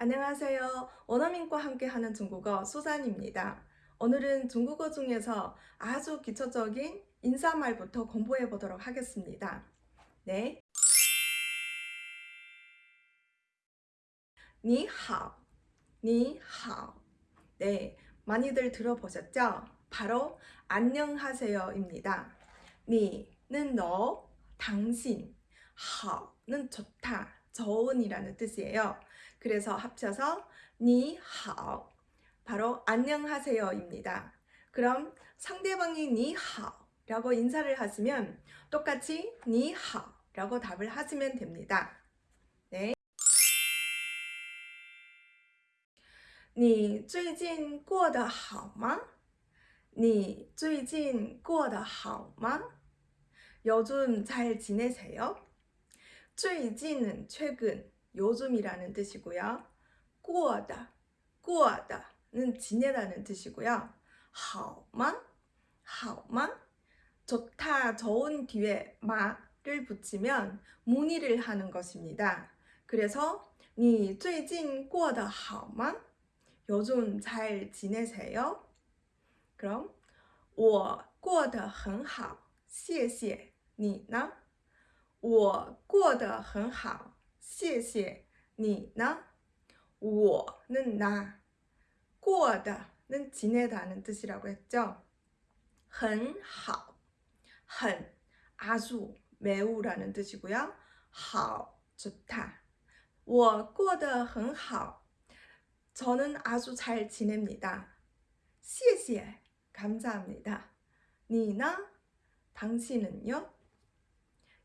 안녕하세요. 원어민과 함께하는 중국어 수산입니다. 오늘은 중국어 중에서 아주 기초적인 인사말부터 공부해 보도록 하겠습니다. 네. 니하오, 니하오. 네, 많이들 들어보셨죠? 바로 안녕하세요입니다. 니는 너, 당신, 하오는 좋다, 좋은이라는 뜻이에요. 그래서 합쳐서 니하오 바로 안녕하세요입니다. 그럼 상대방이 니하오라고 인사를 하시면 똑같이 니하오라고 답을 하시면 됩니다. 네. 你最近过得好吗?你最近过得好吗? 요즘 잘 지내세요? 最近은 최근, 요즘이라는 뜻이고요. 过的, 过的는 지내다는 뜻이고요. 好吗?好吗? 좋다, 좋은 뒤에 마를 붙이면 문의를 하는 것입니다. 그래서 你最近过得好吗? 요즘 잘 지내세요? 그럼 我过得很好,谢谢你呢? 我过得很好,谢谢你呢? 我는 나, 过的는 지내다는 뜻이라고 했죠. 很好,很 아주, 매우라는 뜻이고요. 好 좋다. 我过得很好. 저는 아주 잘 지냅니다. 谢谢 감사합니다. 你呢? 당신은요?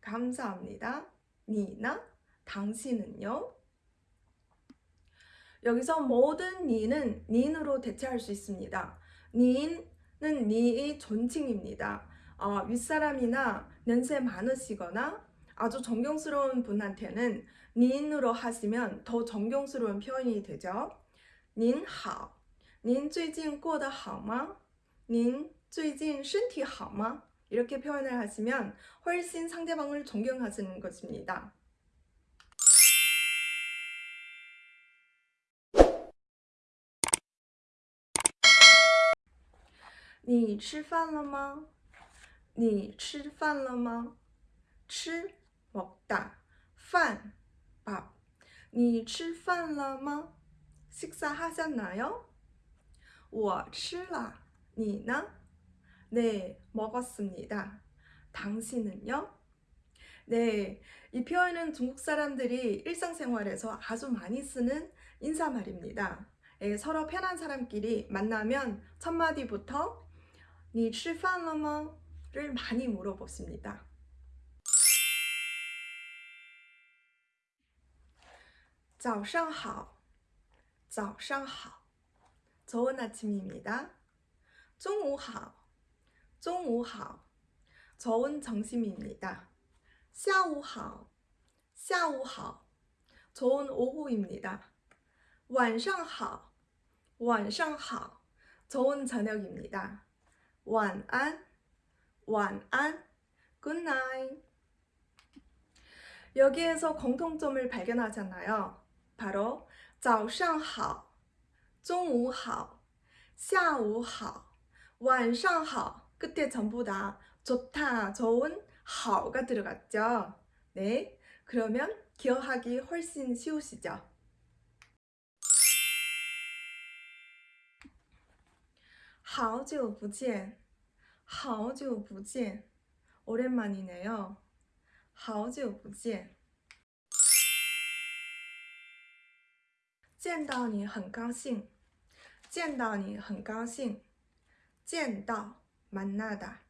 감사합니다. 你呢? 당신은요? 여기서 모든 니는 닌으로 대체할 수 있습니다. 닌은 니의 존칭입니다. 어, 윗사람이나 연세 많으시거나 아주 존경스러운 분한테는 닌으로 하시면 더 존경스러운 표현이 되죠. 您好, 您最近过得好吗?您最近身体好吗? 이렇게 표현을 하시면 훨씬 상대방을 존경하시는 것입니다. 你吃饭了吗?你吃饭了吗?吃 먹다, 饭 밥. 你吃饭了吗? 식사하셨나요? 我吃了.你呢? 네, 먹었습니다. 당신은요? 네, 이 표현은 중국 사람들이 일상생활에서 아주 많이 쓰는 인사말입니다. 예, 서로 편한 사람끼리 만나면 첫 마디부터 你吃饭了吗?를 많이 물어보십니다. 早上好,早上好. 좋은 아침입니다. 中午好, 中午好. 좋은 점심입니다. 下午好,下午好. 좋은 오후입니다. 晚上好,晚上好. 좋은 저녁입니다. 晚安, 晚安, good night. 여기에서 공통점을 발견하잖아요. 바로 早上好,中午好,下午好,晚上好 끝에 전부 다 좋다, 좋은, 好가 들어갔죠. 네, 그러면 기억하기 훨씬 쉬우시죠? 好久不见,好久不见. 오랜만이네요. 好久不见.见到你很高兴见到你很高兴见到 만나다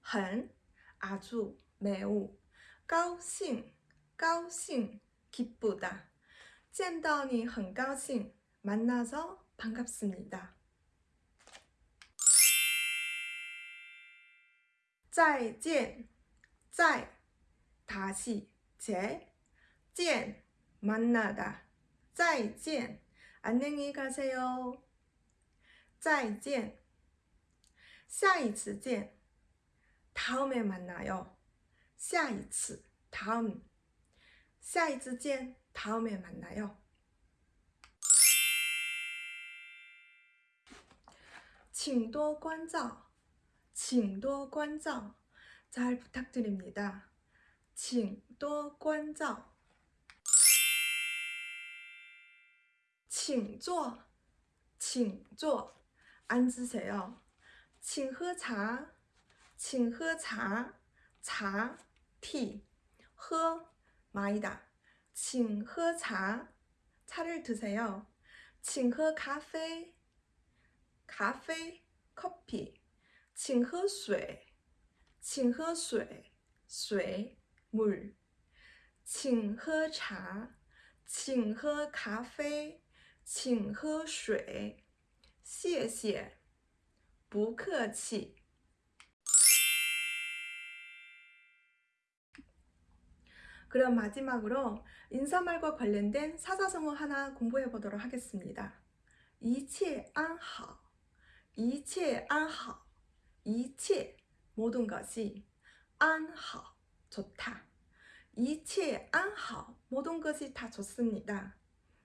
很 아주 매우 高兴高兴 기쁘다 见到你很高兴. 만나서 반갑습니다. 再见,再 다시 제, 见 만나다. 再见 안녕히 가세요. 再见 下一次见 다음에 만나요. 下一次 다음 下一次见 다음에 만나요. 请多关照请多关照잘 부탁드립니다. 请多关照请坐请坐 앉으세요. 请喝茶请喝茶茶 티, 喝 마이다. 请喝茶 차를 드세요. 请喝咖啡 카페, 커피. 请喝水请喝水水 물. 请喝茶请喝咖啡请喝水谢谢 不客气 그럼 마지막으로 인사말과 관련된 사자성어 하나 공부해 보도록 하겠습니다. 一切安好一切安好一切 모든 것이 安好 좋다. 一切安好 모든 것이 다 좋습니다.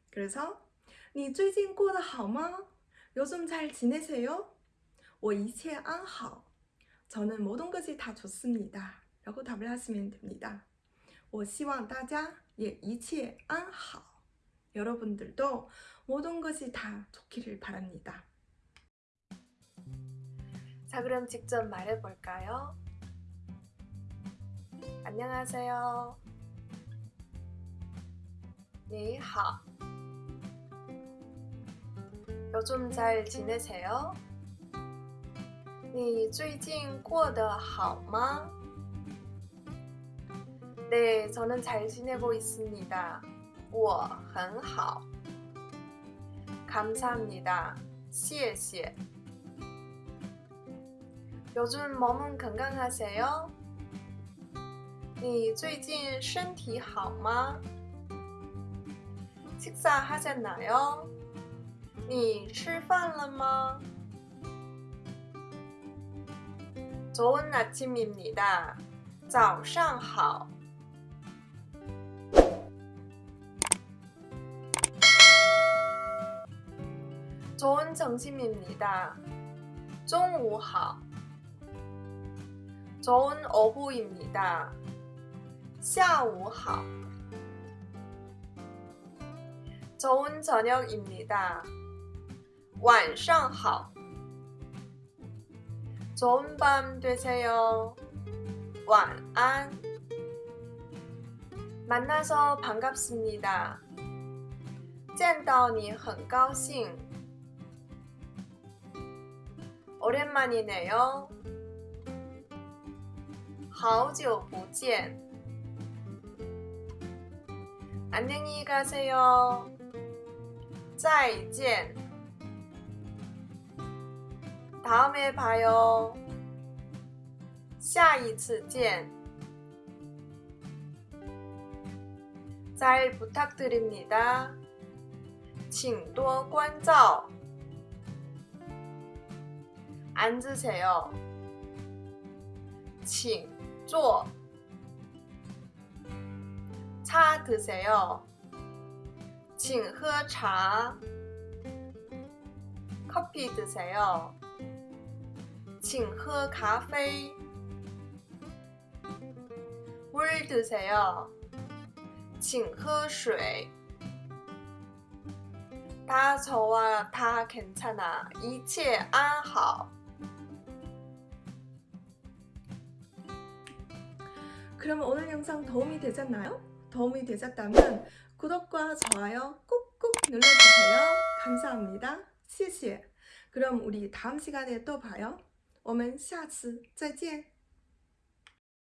그래서 你最近过得好吗? 요즘 잘 지내세요? 我一切安好 저는 모든 것이 다 좋습니다. 라고 답을 하시면 됩니다. 我希望大家也一切安好. 여러분들도 모든 것이 다 좋기를 바랍니다. 자, 그럼 직접 말해 볼까요? 안녕하세요. 你好. 요즘 잘 지내세요? 你最近过得好吗? 네, 저는 잘 지내고 있습니다. 我很好. 감사합니다. 谢谢. 요즘 몸은 건강하세요? 你最近身体好吗? 식사하셨나요? 你吃饭了吗? 좋은 아침입니다. 早上好. 좋은 점심입니다. 中午好. 좋은 오후입니다. 下午好. 좋은 저녁입니다. 晚上好. 좋은 밤 되세요. 晚安. 만나서 반갑습니다. 见到你很高兴. 오랜만이네요. 好久不见. 안녕히 가세요. 再见. 다음에 봐요. 下一次见. 잘 부탁드립니다. 请多关照. 앉으세요. 请坐. 차 드세요. 请喝茶. 커피 드세요. 请喝咖啡. 물 드세요. 请喝水. 다 좋아, 다 괜찮아. 一切安好. 그럼 오늘 영상 도움이 되셨나요? 도움이 되셨다면 구독과 좋아요 꾹꾹 눌러주세요. 감사합니다. 谢谢. 그럼 우리 다음 시간에 또 봐요. 我们下次再见.